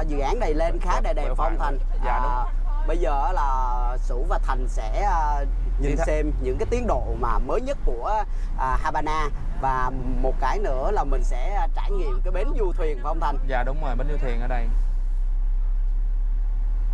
dự án này lên khá đẹp Vừa phong thành? Dạ, đúng. bây giờ là Sủ và Thành sẽ à, nhìn xem những cái tiến độ mà mới nhất của à, Habana. Và một cái nữa là mình sẽ à, trải nghiệm cái bến du thuyền phong Thành? Dạ đúng rồi bến du thuyền ở đây.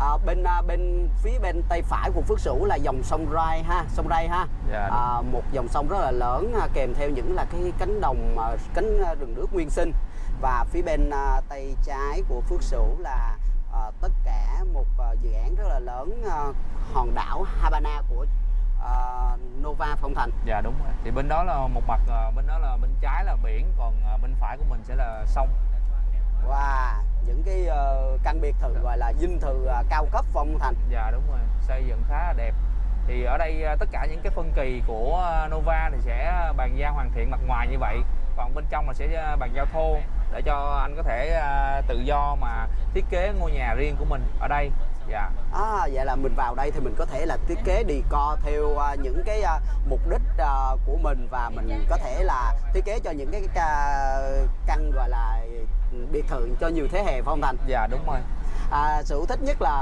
À, bên à, bên phía bên tay phải của Phước Sửu là dòng sông Rai ha sông Rai ha. Dạ, đúng. à, một dòng sông rất là lớn à, kèm theo những là cái cánh đồng à, cánh à, rừng nước nguyên sinh và phía bên à, tay trái của Phước Sửu là à, tất cả một à, dự án rất là lớn à, hòn đảo Habana của à, Nova Phong Thành. Dạ đúng rồi. Thì bên đó là một mặt ờ, bên đó là bên trái là biển còn ờ, bên phải của mình sẽ là sông. Và những cái ờ, căn biệt thự gọi là dinh thự à, cao cấp Phong Thành. Dạ đúng rồi. Xây dựng khá là đẹp. Thì ở đây ờ, tất cả những cái phân kỳ của ờ, Nova thì sẽ bàn giao hoàn thiện mặt ngoài như vậy. Còn bên trong là sẽ bàn giao thô để cho anh có thể ờ, tự do mà thiết kế ngôi nhà riêng của mình ở đây. Dạ. À, vậy là mình vào đây thì mình có thể là thiết kế decor theo à, những cái à, mục đích à, của mình và mình có thể là thiết kế cho những cái ca, căn gọi là biệt thự cho nhiều thế hệ phong thành. dạ đúng rồi À, sự thích nhất là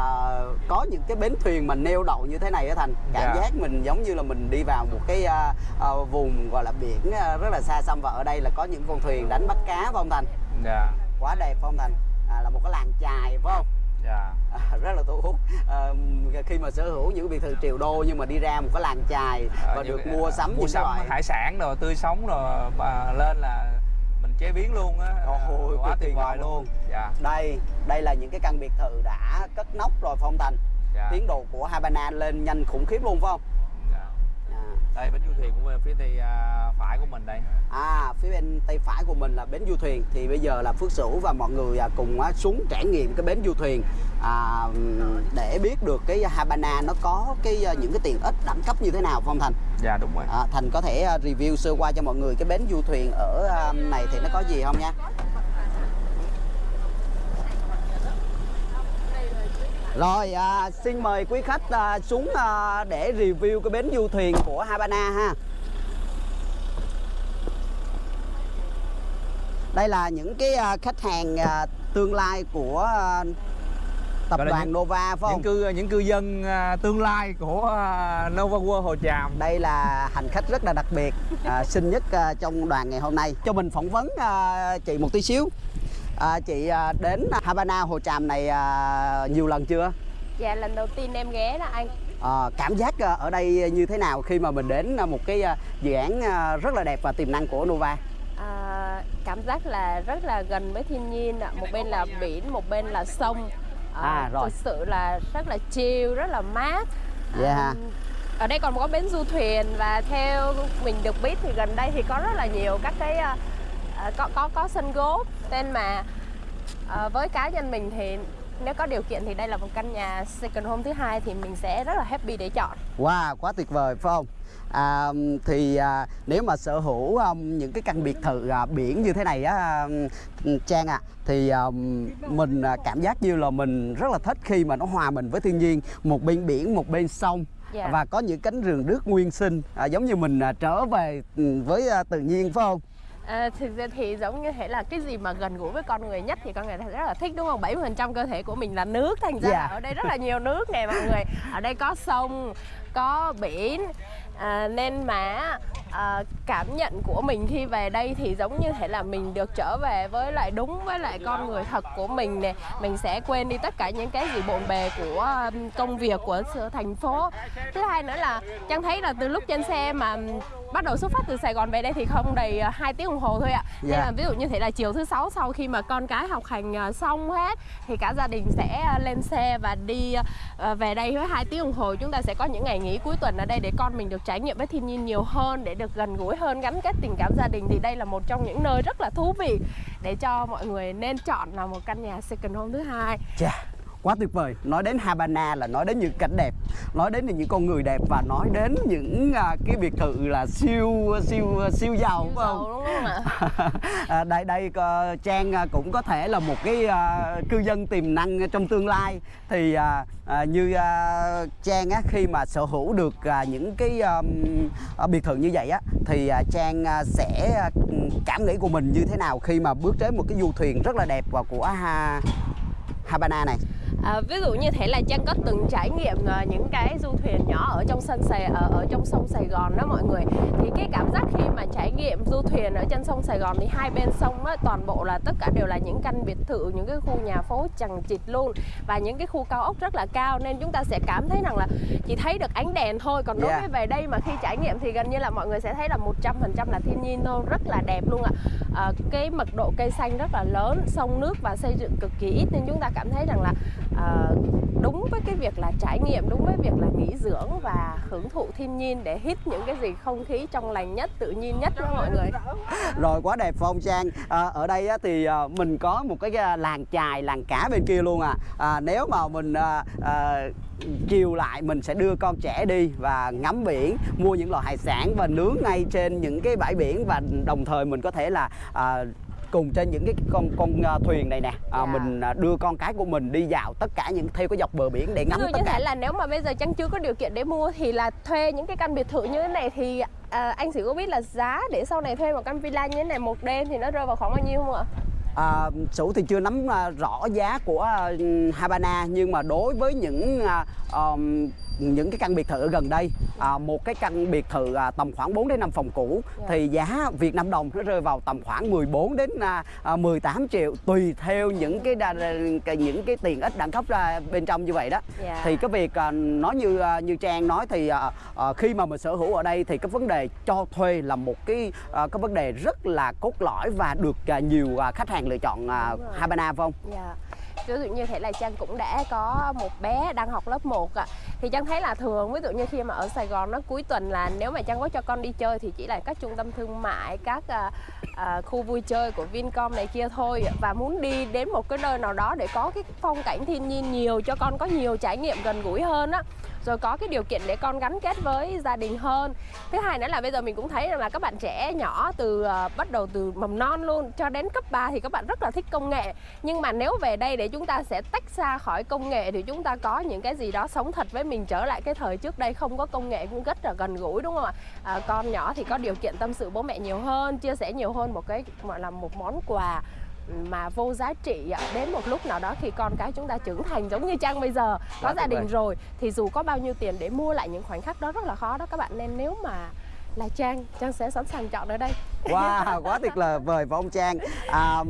có những cái bến thuyền mà neo đậu như thế này á thành. Cảm Dạ. giác mình giống như là mình đi vào một cái à, à, vùng gọi là biển à, rất là xa xăm và ở đây là có những con thuyền đánh bắt cá phong thành? Dạ. Quá đẹp phong thành? À, là một cái làng chài phải không? dạ. À, rất là thu hút. À, khi mà sở hữu những biệt thự triệu đô nhưng mà đi ra một cái làng chài Ờ, và được mua sắm mua những sắm loại hải sản rồi tươi sống rồi mà lên là chế biến luôn á. Ôi, quá tuyệt vời luôn. dạ. Đây đây là những cái căn biệt thự đã cất nóc rồi phong thành. Dạ. Tiến độ của Habana lên nhanh khủng khiếp luôn phải không? Dạ. à, đây bến du thuyền của phía tay à, phải của mình đây. À phía bên tay phải của mình là bến du thuyền. Thì bây giờ là Phước Sửu và mọi người à, cùng á, xuống trải nghiệm cái bến du thuyền. À, để biết được cái Habana nó có cái à, những cái tiện ích đẳng cấp như thế nào phong thành? Dạ đúng rồi. À, Thành có thể à, review sơ qua cho mọi người cái bến du thuyền ở à, này thì nó có gì không nha? Rồi à, xin mời quý khách à, xuống à, để review cái bến du thuyền của Habana ha Đây là những cái à, khách hàng à, tương lai của à, tập đoàn những- Nova phải không? những cư những cư dân tương lai của Nova World Hồ Tràm Đây là hành khách rất là đặc biệt à, xinh nhất trong đoàn ngày hôm nay. Cho mình phỏng vấn à, chị một tí xíu. À, chị à, đến Havana Hồ Tràm này à, nhiều lần chưa? Dạ lần đầu tiên em ghé đó anh. À, cảm giác ở đây như thế nào khi mà mình đến một cái dự án rất là đẹp và tiềm năng của Nova Cảm giác là rất là gần với thiên nhiên ạ. Một bên là biển, một bên là sông À, rồi. Thực sự là rất là chill, rất là mát Dạ. À, Ở đây còn có bến du thuyền và theo mình được biết thì gần đây thì có rất là nhiều các cái à, có có có sân golf nên mà à, với cá nhân mình thì nếu có điều kiện thì đây là một căn nhà second home thứ hai thì mình sẽ rất là happy để chọn Wow, quá tuyệt vời phải không? À, thì à, nếu mà sở hữu um, những cái căn biệt thự à, biển như thế này á um, Trang à thì um, mình à, cảm giác như là mình rất là thích khi mà nó hòa mình với thiên nhiên một bên biển một bên sông Dạ. và có những cánh rừng nước nguyên sinh à, giống như mình à, trở về ừ, với à, tự nhiên phải không? À, thực ra thì giống như thế là cái gì mà gần gũi với con người nhất thì con người rất là thích đúng không? 70% cơ thể của mình là nước thành ra Dạ. là ở đây rất là nhiều nước nè mọi người. Ở đây có sông, có biển à, nên mà à, cảm nhận của mình khi về đây thì giống như thể là mình được trở về với lại đúng với lại con người thật của mình nè. Mình sẽ quên đi tất cả những cái gì bộn bề của công việc của thành phố. Thứ hai nữa là Trang thấy là từ lúc trên xe mà bắt đầu xuất phát từ Sài Gòn về đây thì không đầy uh, 2 tiếng đồng hồ thôi ạ. Nên Dạ. là ví dụ như thế là chiều thứ sáu sau khi mà con cái học hành uh, xong hết thì cả gia đình sẽ lên xe và đi về đây với hai tiếng đồng hồ chúng ta sẽ có những ngày nghỉ cuối tuần ở đây để con mình được trải nghiệm với thiên nhiên nhiều hơn để được gần gũi hơn gắn kết tình cảm gia đình thì đây là một trong những nơi rất là thú vị để cho mọi người nên chọn là một căn nhà second home thứ hai yeah quá tuyệt vời. Nói đến Havana là nói đến những cảnh đẹp, nói đến những con người đẹp và nói đến những à, cái biệt thự là siêu siêu siêu giàu phải không? Đúng không ạ à, đây đây ờ, Trang à, cũng có thể là một cái cư dân tiềm năng trong tương lai thì à, à, như à, Trang á, khi mà sở hữu được à, những cái um, à, biệt thự như vậy á thì à, Trang à, sẽ à, cảm nghĩ của mình như thế nào khi mà bước đến một cái du thuyền rất là đẹp và của ha, Havana này À, ví dụ như thế là Trang có từng trải nghiệm uh, những cái du thuyền nhỏ ở trong sân Sài ở, ở trong sông Sài Gòn đó mọi người? Thì cái cảm giác khi mà trải nghiệm du thuyền ở trên sông Sài Gòn thì hai bên sông á, toàn bộ là tất cả đều là những căn biệt thự những cái khu nhà phố chằng chịt luôn và những cái khu cao ốc rất là cao nên chúng ta sẽ cảm thấy rằng là chỉ thấy được ánh đèn thôi. Còn đối Yeah. với về đây mà khi trải nghiệm thì gần như là mọi người sẽ thấy là 100% là thiên nhiên thôi rất là đẹp luôn ạ. à, Ờ, cái mật độ cây xanh rất là lớn sông nước và xây dựng cực kỳ ít nên chúng ta cảm thấy rằng là uh, đúng với cái việc là trải nghiệm đúng với việc là nghỉ dưỡng và hưởng thụ thiên nhiên để hít những cái gì không khí trong lành nhất tự nhiên nhất đó mọi người. Rồi quá đẹp phong Trang? À, ở đây á, thì à, mình có một cái làng chài làng cá bên kia luôn à, à nếu mà mình à, à, chiều lại mình sẽ đưa con trẻ đi và ngắm biển mua những loại hải sản và nướng ngay trên những cái bãi biển và đồng thời mình có thể là à, cùng trên những cái con con à, thuyền này nè à, Dạ. mình à, đưa con cái của mình đi dạo tất cả những theo cái dọc bờ biển để ngắm dụ tất cả thế là nếu mà bây giờ Trang chưa có điều kiện để mua thì là thuê những cái căn biệt thự như thế này thì à, anh chỉ có biết là giá để sau này thuê một căn villa như thế này một đêm thì nó rơi vào khoảng bao nhiêu không ạ? À, Sủ thì chưa nắm à, rõ giá của à, Havana nhưng mà đối với những ờm, những cái căn biệt thự ở gần đây à, một cái căn biệt thự à, tầm khoảng 4 đến 5 phòng cũ Dạ. thì giá Việt Nam đồng nó rơi vào tầm khoảng 14 đến à, à, 18 triệu tùy theo những cái đa, cái- những cái tiền ích đẳng cấp ra bên trong như vậy đó Dạ. thì cái việc à, nói như à, như Trang nói thì à, à, khi mà mình sở hữu ở đây thì cái vấn đề cho thuê là một cái à, cái vấn đề rất là cốt lõi và được à, nhiều à, khách hàng lựa chọn à, Đúng rồi. Havana phải không? Dạ. Ví dụ như thế là Trang cũng đã có một bé đang học lớp 1 ạ Thì Trang thấy là thường ví dụ như khi mà ở Sài Gòn nó cuối tuần là nếu mà Trang có cho con đi chơi thì chỉ là các trung tâm thương mại, các à, à, khu vui chơi của Vincom này kia thôi Và muốn đi đến một cái nơi nào đó để có cái phong cảnh thiên nhiên nhiều cho con có nhiều trải nghiệm gần gũi hơn á rồi có cái điều kiện để con gắn kết với gia đình hơn. Thứ hai nữa là bây giờ mình cũng thấy rằng là các bạn trẻ nhỏ từ uh, bắt đầu từ mầm non luôn cho đến cấp 3 thì các bạn rất là thích công nghệ. Nhưng mà nếu về đây để chúng ta sẽ tách xa khỏi công nghệ thì chúng ta có những cái gì đó sống thật với mình trở lại cái thời trước đây không có công nghệ cũng rất là gần gũi đúng không ạ? À, con nhỏ thì có điều kiện tâm sự bố mẹ nhiều hơn chia sẻ nhiều hơn một cái gọi là một món quà mà vô giá trị ạ. đến một lúc nào đó khi con cái chúng ta trưởng thành giống như Trang bây giờ có Quá gia đình rồi thì dù có bao nhiêu tiền để mua lại những khoảnh khắc đó rất là khó đó các bạn nên nếu mà là Trang Trang sẽ sẵn sàng chọn ở đây Wow, quá tuyệt là vời và ông Trang. À,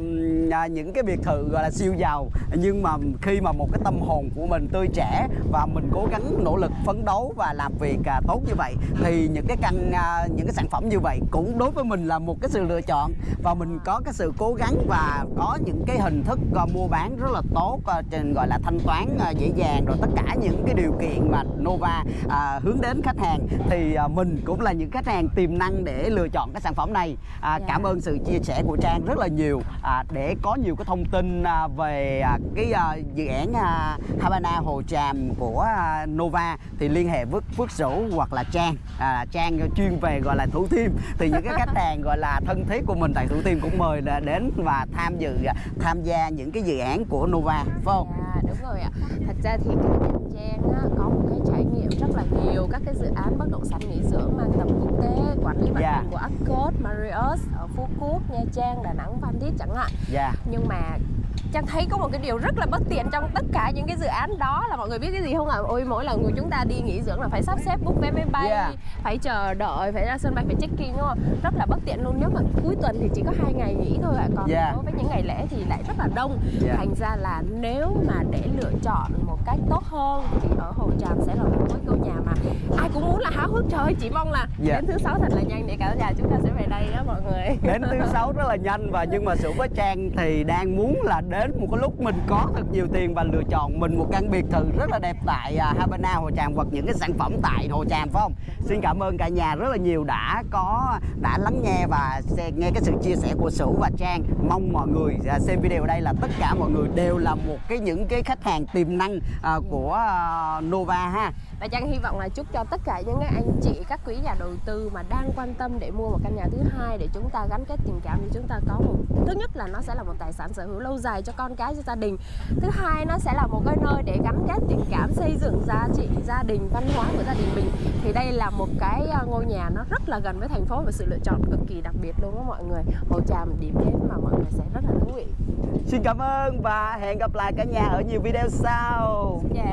à, những cái biệt thự gọi là siêu giàu nhưng mà khi mà một cái tâm hồn của mình tươi trẻ và mình cố gắng nỗ lực phấn đấu và làm việc à, tốt như vậy thì những cái căn à, những cái sản phẩm như vậy cũng đối với mình là một cái sự lựa chọn. Và mình có cái sự cố gắng và có những cái hình thức à, mua bán rất là tốt à, trên gọi là thanh toán à, dễ dàng rồi tất cả những cái điều kiện mà Nova à, hướng đến khách hàng. Thì à, mình cũng là những khách hàng tiềm năng để lựa chọn cái sản phẩm này à, Dạ. cảm ơn sự chia sẻ của Trang rất là nhiều à, để có nhiều cái thông tin à, về à, cái à, dự án à, Havana Hồ Tràm của à, Nova thì liên hệ với Phước Sửu hoặc là Trang à, Trang chuyên về gọi là Thủ Thiêm thì những cái khách hàng gọi là thân thiết của mình tại Thủ Thiêm cũng mời đến và tham dự à, tham gia những cái dự án của Nova phải không? Dạ đúng rồi ạ Thật ra thì cá nhân Trang á, có một cái trải nghiệm rất là nhiều các cái dự án bất động sản nghỉ dưỡng mang tầm quốc tế quản lý vận Dạ. hành của Accor, Marriott ở Phú Quốc, Nha Trang, Đà Nẵng, Phan Thiết chẳng hạn Dạ. nhưng mà Trang thấy có một cái điều rất là bất tiện trong tất cả những cái dự án đó là mọi người biết cái gì không ạ? Ôi mỗi lần của chúng ta đi nghỉ dưỡng là phải sắp xếp book vé máy bay, Yeah. phải chờ đợi, phải ra sân bay phải check in đúng không? Rất là bất tiện luôn. Nếu mà cuối tuần thì chỉ có hai ngày nghỉ thôi ạ, còn Yeah. đối với những ngày lễ thì lại rất là đông. Yeah. Thành ra là nếu mà để lựa chọn một cách tốt hơn thì ở Hồ Tràm sẽ là một cái ngôi nhà mà ai cũng muốn là háo hức trời ơi, chỉ mong là Yeah. đến thứ sáu thật là nhanh để cả nhà chúng ta sẽ về đây đó mọi người. đến thứ sáu rất là nhanh và nhưng mà sự với trang thì đang muốn là đến một cái lúc mình có thật nhiều tiền và lựa chọn mình một căn biệt thự rất là đẹp tại à, Havana Hồ Tràm hoặc những cái sản phẩm tại Hồ Tràm phải không? Xin cảm ơn cả nhà rất là nhiều đã có đã lắng nghe và nghe cái sự chia sẻ của Sửu và Trang. Mong mọi người à, xem video đây là tất cả mọi người đều là một cái những cái khách hàng tiềm năng à, của Nova ha. Và Trang hy vọng là chúc cho tất cả những cái anh chị, các quý nhà đầu tư mà đang quan tâm để mua một căn nhà thứ hai để chúng ta gắn kết tình cảm thì chúng ta có một thứ nhất là nó sẽ là một tài sản sở hữu lâu dài cho con cái cho gia đình. Thứ hai nó sẽ là một cái nơi để gắn kết tình cảm xây dựng giá trị gia đình văn hóa của gia đình mình. Thì đây là một cái à, ngôi nhà nó rất là gần với thành phố và sự lựa chọn cực kỳ đặc biệt luôn đó mọi người. Hồ trà điểm đến mà mọi người sẽ rất là thú vị. Xin cảm ơn và hẹn gặp lại cả nhà ở nhiều video sau. Yeah.